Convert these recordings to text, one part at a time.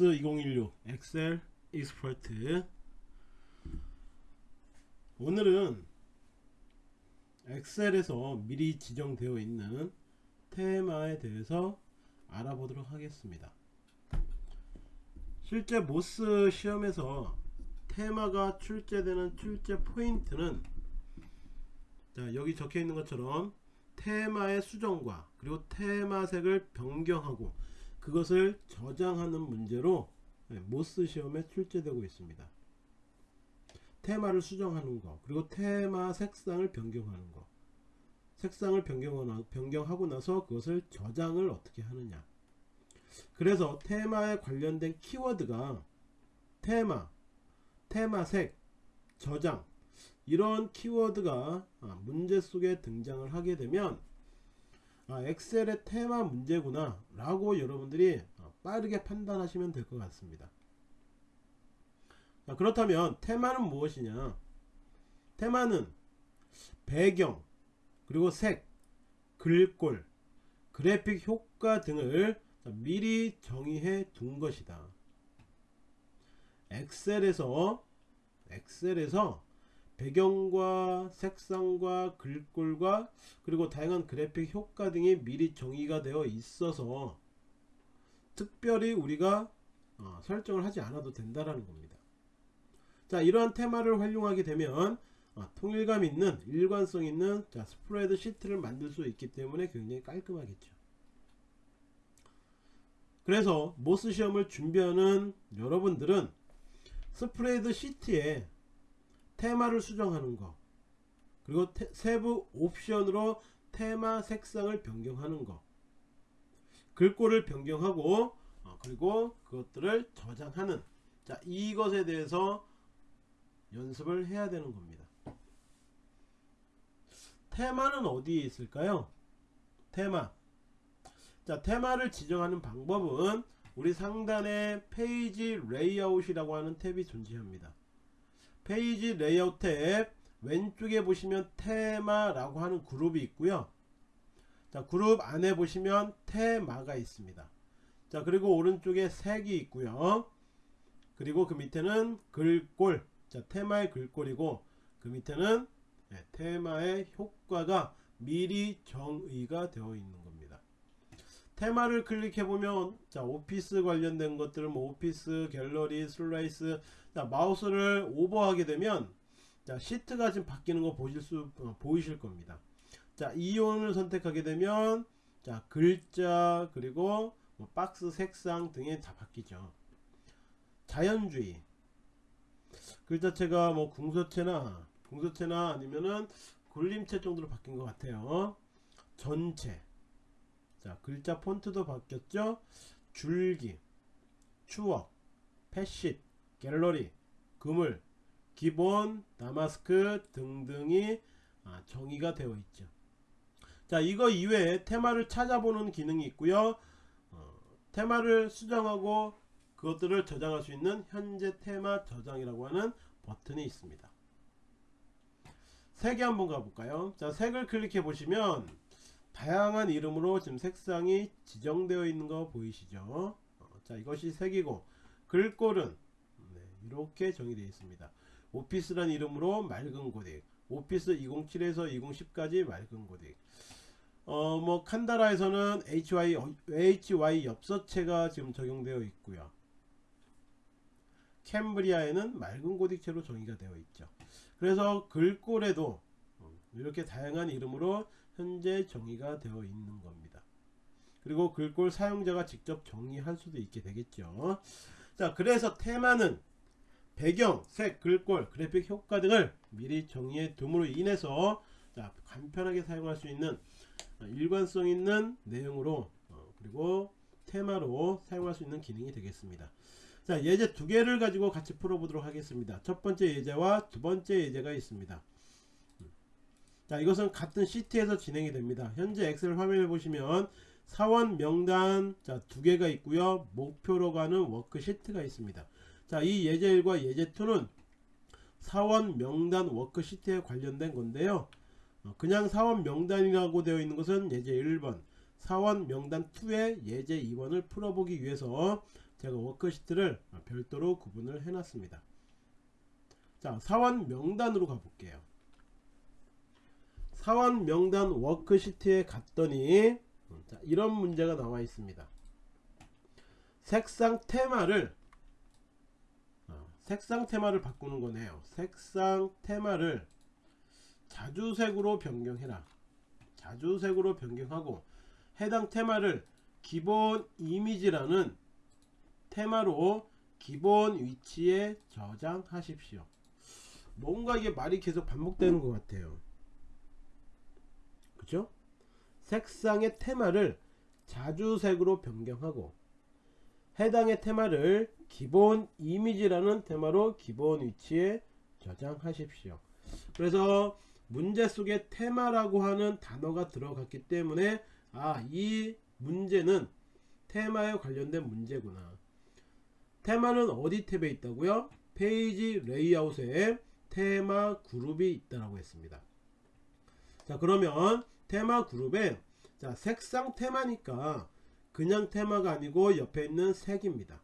MOS 2016 엑셀 Expert. 오늘은 엑셀에서 미리 지정되어 있는 테마에 대해서 알아보도록 하겠습니다. 실제 MOS 시험에서 테마가 출제되는 출제 포인트는 자 여기 적혀 있는 것처럼 테마의 수정과 그리고 테마색을 변경하고 그것을 저장하는 문제로 네, 모스 시험에 출제되고 있습니다. 테마를 수정하는 거 그리고 테마 색상을 변경하는 거. 색상을 변경하고 나서 그것을 저장을 어떻게 하느냐. 그래서 테마에 관련된 키워드가 테마 테마색 저장 이런 키워드가 아, 문제 속에 등장을 하게 되면 아, 엑셀의 테마 문제구나 라고 여러분들이 어, 빠르게 판단하시면 될 것 같습니다. 자, 그렇다면 테마는 무엇이냐? 테마는 배경 그리고 색 글꼴 그래픽 효과 등을 미리 정의해 둔 것이다. 엑셀에서 엑셀에서 배경과 색상과 글꼴과 그리고 다양한 그래픽 효과 등이 미리 정의가 되어 있어서 특별히 우리가 어, 설정을 하지 않아도 된다라는 겁니다. 자 이러한 테마를 활용하게 되면 어, 통일감 있는 일관성 있는 자, 스프레드 시트를 만들 수 있기 때문에 굉장히 깔끔하겠죠. 그래서 MOS 시험을 준비하는 여러분들은 스프레드 시트에 테마를 수정하는 거 그리고 테, 세부 옵션으로 테마 색상을 변경하는 거 글꼴을 변경하고 어, 그리고 그것들을 저장하는 자 이것에 대해서 연습을 해야 되는 겁니다. 테마는 어디에 있을까요? 테마. 자 테마를 지정하는 방법은 우리 상단에 페이지 레이아웃이라고 하는 탭이 존재합니다 페이지 레이아웃 탭 왼쪽에 보시면 테마라고 하는 그룹이 있고요. 자 그룹 안에 보시면 테마가 있습니다. 자 그리고 오른쪽에 색이 있고요. 그리고 그 밑에는 글꼴. 자 테마의 글꼴이고 그 밑에는 네, 테마의 효과가 미리 정의가 되어 있는 겁니다. 테마를 클릭해 보면 자 오피스 관련된 것들은 뭐 오피스 갤러리 슬라이스 자 마우스를 오버하게 되면 자 시트가 지금 바뀌는 거 보실 수 어, 보이실 겁니다. 자 이온을 선택하게 되면 자 글자 그리고 뭐 박스 색상 등이 다 바뀌죠. 자연주의. 글 자체가 뭐 궁서체나 궁서체나 아니면은 굴림체 정도로 바뀐 것 같아요. 전체. 자 글자 폰트도 바뀌었죠? 줄기 추억 패시 갤러리 그물 기본 다마스크 등등이 아, 정의가 되어 있죠. 자 이거 이외에 테마를 찾아보는 기능이 있고요. 어, 테마를 수정하고 그것들을 저장할 수 있는 현재 테마 저장이라고 하는 버튼이 있습니다. 색이 한번 가볼까요? 자 색을 클릭해 보시면 다양한 이름으로 지금 색상이 지정되어 있는 거 보이시죠? 어, 자 이것이 색이고 글꼴은 네, 이렇게 정의되어 있습니다. 오피스란 이름으로 맑은 고딕 오피스 2007에서 2010까지 맑은 고딕. 어뭐 칸다라에서는 HY, HY 엽서체가 지금 적용되어 있고요. 캠브리아에는 맑은 고딕체로 정의가 되어 있죠. 그래서 글꼴에도 이렇게 다양한 이름으로 현재 정의가 되어 있는 겁니다. 그리고 글꼴 사용자가 직접 정의할 수도 있게 되겠죠. 자 그래서 테마는 배경, 색, 글꼴, 그래픽 효과 등을 미리 정의해 둠으로 인해서 자, 간편하게 사용할 수 있는 일관성 있는 내용으로 어, 그리고 테마로 사용할 수 있는 기능이 되겠습니다. 자 예제 두 개를 가지고 같이 풀어보도록 하겠습니다. 첫 번째 예제와 두 번째 예제가 있습니다. 자 이것은 같은 시트에서 진행이 됩니다. 현재 엑셀 화면을 보시면 사원 명단 자 두 개가 있고요. 목표로 가는 워크시트가 있습니다 자 이 예제 1과 예제 2는 사원 명단 워크시트에 관련된 건데요 어, 그냥 사원 명단이라고 되어 있는 것은 예제 1번 사원 명단 2의 예제 2번을 풀어보기 위해서 제가 워크시트를 별도로 구분을 해놨습니다. 자 사원 명단으로 가볼게요. 사원 명단 워크시트에 갔더니 자, 이런 문제가 나와 있습니다. 색상 테마를 어, 색상 테마를 바꾸는 거네요. 색상 테마를 자주색으로 변경해라. 자주색으로 변경하고 해당 테마를 기본 이미지라는 테마로 기본 위치에 저장하십시오. 뭔가 이게 말이 계속 반복되는 것 같아요. 그죠? 색상의 테마를 자주색으로 변경하고 해당의 테마를 기본 이미지라는 테마로 기본 위치에 저장하십시오. 그래서 문제 속에 테마라고 하는 단어가 들어갔기 때문에 아 이 문제는 테마에 관련된 문제구나. 테마는 어디 탭에 있다고요? 페이지 레이아웃에 테마 그룹이 있다고 했습니다. 자 그러면 테마 그룹에 자 색상 테마니까 그냥 테마가 아니고 옆에 있는 색입니다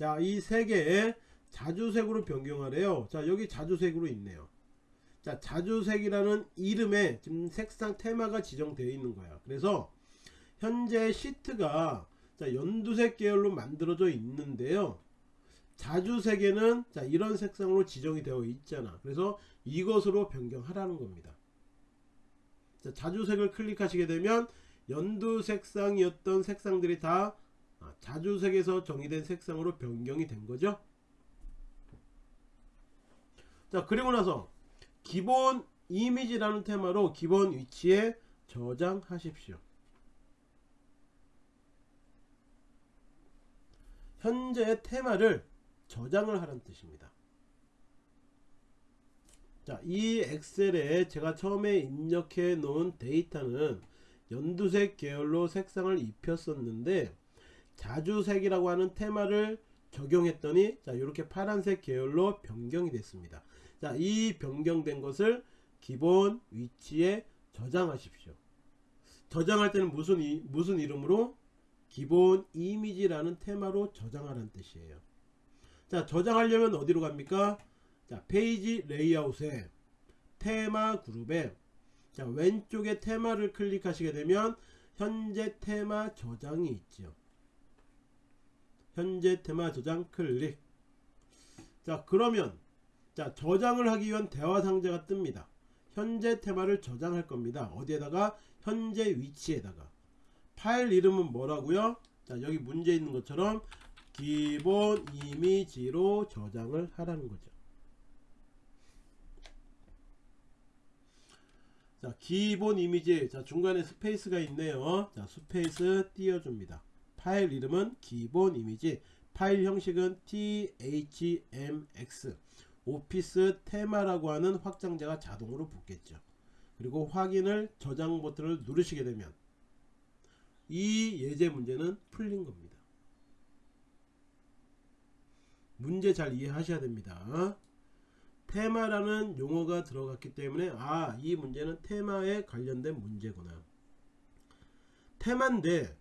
자이 색에 자주색으로 변경하래요. 자 여기 자주색으로 있네요. 자 자주색이라는 이름에 지금 색상 테마가 지정되어 있는 거야. 그래서 현재 시트가 자 연두색 계열로 만들어져 있는데요. 자주색에는 자 이런 색상으로 지정이 되어 있잖아. 그래서 이것으로 변경하라는 겁니다. 자 자주색을 클릭하시게 되면 연두 색상이었던 색상들이 다 아, 자주색에서 정의된 색상으로 변경이 된 거죠 자 그리고 나서 기본 이미지라는 테마로 기본 위치에 저장하십시오. 현재의 테마를 저장을 하는 뜻입니다. 자, 이 엑셀에 제가 처음에 입력해 놓은 데이터는 연두색 계열로 색상을 입혔었는데 자주색이라고 하는 테마를 적용했더니 자 이렇게 파란색 계열로 변경이 됐습니다. 자, 이 변경된 것을 기본 위치에 저장하십시오. 저장할 때는 무슨 이, 무슨 이름으로 기본 이미지라는 테마로 저장하라는 뜻이에요. 자, 저장하려면 어디로 갑니까? 자, 페이지 레이아웃에 테마 그룹에 자, 왼쪽에 테마를 클릭하시게 되면 현재 테마 저장이 있죠. 현재 테마 저장 클릭. 자, 그러면 자 저장을 하기 위한 대화 상자가 뜹니다. 현재 테마를 저장할 겁니다. 어디에다가? 현재 위치에다가. 파일 이름은 뭐라고요? 자 여기 문제 있는 것처럼 기본 이미지로 저장을 하라는 거죠. 자 기본 이미지. 자 중간에 스페이스가 있네요. 자 스페이스 띄워줍니다 파일 이름은 기본 이미지 파일 형식은 THMX 오피스 테마라고 하는 확장자가 자동으로 붙겠죠. 그리고 확인을 저장 버튼을 누르시게 되면 이 예제 문제는 풀린 겁니다. 문제 잘 이해하셔야 됩니다. 테마라는 용어가 들어갔기 때문에 아 이 문제는 테마에 관련된 문제구나. 테마인데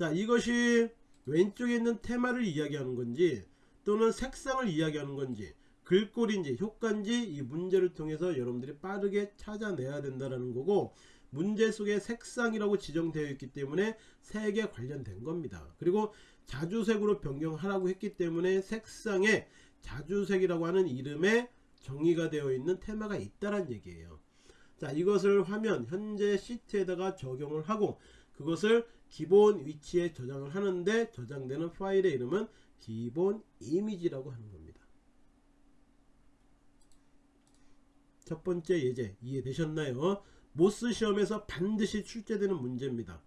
자 이것이 왼쪽에 있는 테마를 이야기하는 건지 또는 색상을 이야기하는 건지 글꼴인지 효과인지 이 문제를 통해서 여러분들이 빠르게 찾아내야 된다는 거고 문제 속에 색상이라고 지정되어 있기 때문에 색에 관련된 겁니다. 그리고 자주색으로 변경하라고 했기 때문에 색상에 자주색이라고 하는 이름에 정의가 되어 있는 테마가 있다는 얘기예요. 자 이것을 화면 현재 시트에다가 적용을 하고 그것을 기본 위치에 저장을 하는데 저장되는 파일의 이름은 기본 이미지라고 하는 겁니다. 첫 번째 예제 이해되셨나요? 모스 시험에서 반드시 출제되는 문제입니다.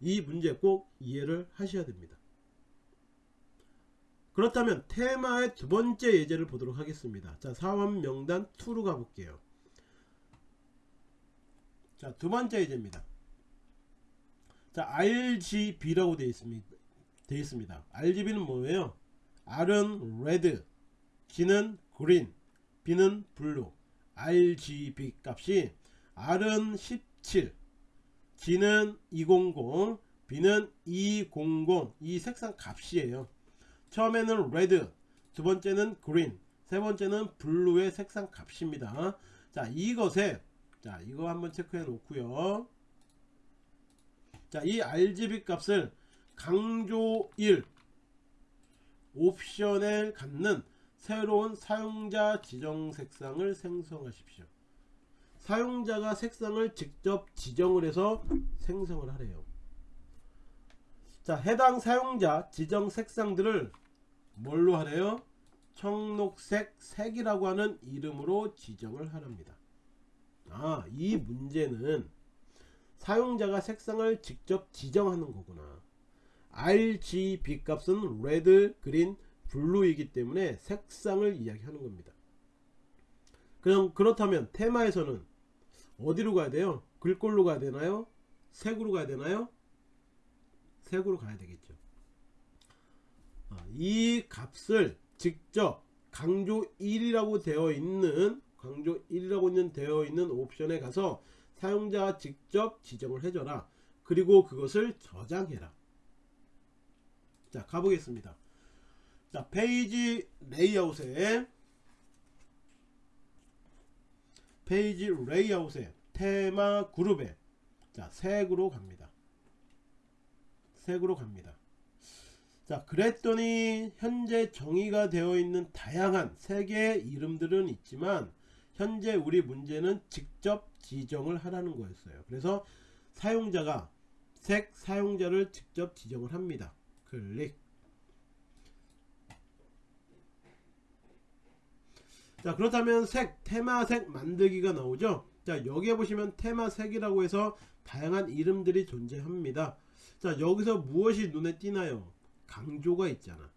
이 문제 꼭 이해를 하셔야 됩니다. 그렇다면 테마의 두 번째 예제를 보도록 하겠습니다. 자, 사원 명단 2로 가볼게요. 자, 두 번째 예제입니다. 자, RGB라고 되어 있습니다. 되어 있습니다. RGB는 뭐예요? R은 red, G는 green, B는 blue RGB 값이 R은 17 G는 200 B는 200 이 색상 값이에요 처음에는 red 두 번째는 green 세 번째는 blue의 색상 값입니다 자 이것에 자 이거 한번 체크해 놓고요 자 이 RGB 값을 강조 1 옵션에 갖는 새로운 사용자 지정 색상을 생성하십시오. 사용자가 색상을 직접 지정을 해서 생성을 하래요. 자 해당 사용자 지정 색상들을 뭘로 하래요? 청록색 색이라고 하는 이름으로 지정을 하랍니다. 아 이 문제는 사용자가 색상을 직접 지정하는 거구나. RGB 값은 레드, 그린, 블루이기 때문에 색상을 이야기하는 겁니다. 그럼 그렇다면 테마에서는 어디로 가야 돼요? 글꼴로 가야 되나요? 색으로 가야 되나요? 색으로 가야 되겠죠. 아, 이 값을 직접 강조 1이라고 되어 있는 강조 1이라고 있는 되어 있는 옵션에 가서 사용자가 직접 지정을 해줘라. 그리고 그것을 저장해라. 자 가보겠습니다. 자 페이지 레이아웃에 페이지 레이아웃에 테마 그룹에 자 색으로 갑니다. 색으로 갑니다. 자 그랬더니 현재 정의가 되어 있는 다양한 색의 이름들은 있지만 현재 우리 문제는 직접 지정을 하라는 거였어요. 그래서 사용자가 색 사용자를 직접 지정을 합니다. 클릭. 자 그렇다면 색 테마색 만들기가 나오죠? 자 여기에 보시면 테마색이라고 해서 다양한 이름들이 존재합니다. 자 여기서 무엇이 눈에 띄나요? 강조가 있잖아.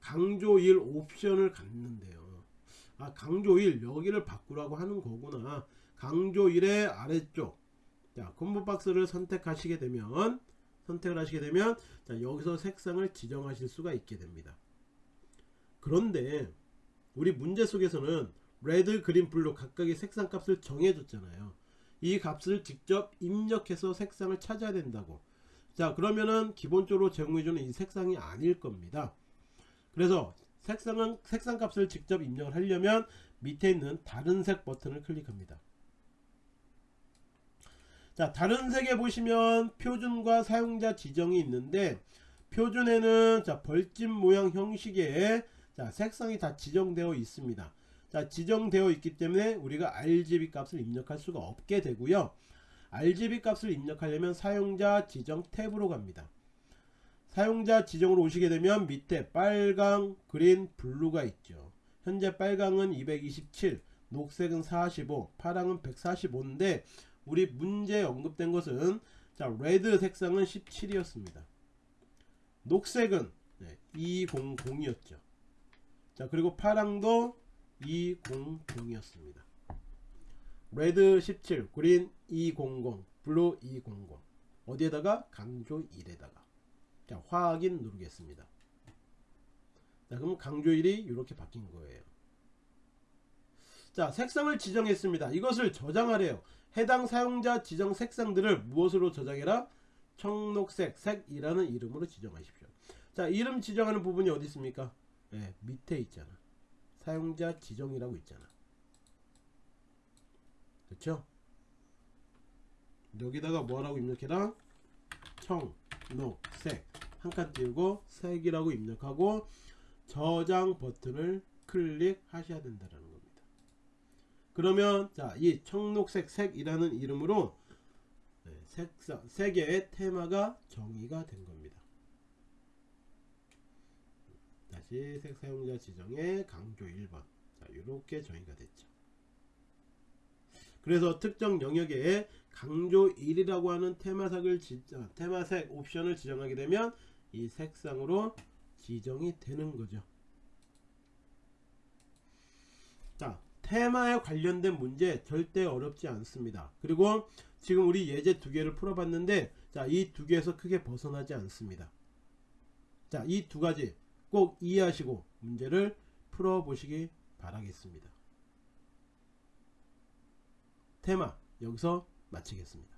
강조 1 옵션을 갖는데요 아 강조 1 여기를 바꾸라고 하는 거구나. 강조 1의 아래쪽. 자 combo box를 선택하시게 되면 선택을 하시게 되면 자 여기서 색상을 지정하실 수가 있게 됩니다. 그런데 우리 문제 속에서는 red green blue 각각의 색상 값을 정해줬잖아요. 이 값을 직접 입력해서 색상을 찾아야 된다고. 자 그러면은 기본적으로 제공해주는 이 색상이 아닐 겁니다. 그래서 색상은 색상 값을 직접 입력을 하려면 밑에 있는 다른 색 버튼을 클릭합니다. 자 다른 색에 보시면 표준과 사용자 지정이 있는데 표준에는 자 벌집 모양 형식의 자 색상이 다 지정되어 있습니다. 자 지정되어 있기 때문에 우리가 RGB 값을 입력할 수가 없게 되고요. RGB 값을 입력하려면 사용자 지정 탭으로 갑니다 사용자 지정으로 오시게 되면 밑에 빨강 그린 블루가 있죠. 현재 빨강은 227 녹색은 45 파랑은 145인데 우리 문제에 언급된 것은 자 red 색상은 17이었습니다. 녹색은 네, 200이었죠. 자 그리고 파랑도 200이었습니다. red 17 green 200 blue 200 어디에다가? 강조 1에다가 자 확인 누르겠습니다. 자 그럼 강조 1이 이렇게 바뀐 거예요. 자 색상을 지정했습니다. 이것을 저장하래요. 해당 사용자 지정 색상들을 무엇으로 저장해라? 청록색 색이라는 이름으로 지정하십시오. 자 이름 지정하는 부분이 어디 있습니까? 네, 밑에 있잖아. 사용자 지정이라고 있잖아. 그렇죠 여기다가 뭐라고 입력해라 청록색 한 칸 띄우고 색이라고 입력하고 저장 버튼을 클릭하셔야 된다는 겁니다. 그러면 자이 청록색 색이라는 이름으로 네, 색상, 색의 테마가 정의가 된 겁니다. 다시 색 사용자 지정에 강조 1번. 자 이렇게 정의가 됐죠 그래서 특정 영역에 강조 1이라고 하는 테마색을 지정, 테마색 옵션을 지정하게 되면 이 색상으로 지정이 되는 거죠. 자 테마에 관련된 문제 절대 어렵지 않습니다. 그리고 지금 우리 예제 두 개를 풀어봤는데 자 이 두 개에서 크게 벗어나지 않습니다. 자 이 두 가지 꼭 이해하시고 문제를 풀어보시기 바라겠습니다. 테마 여기서 마치겠습니다.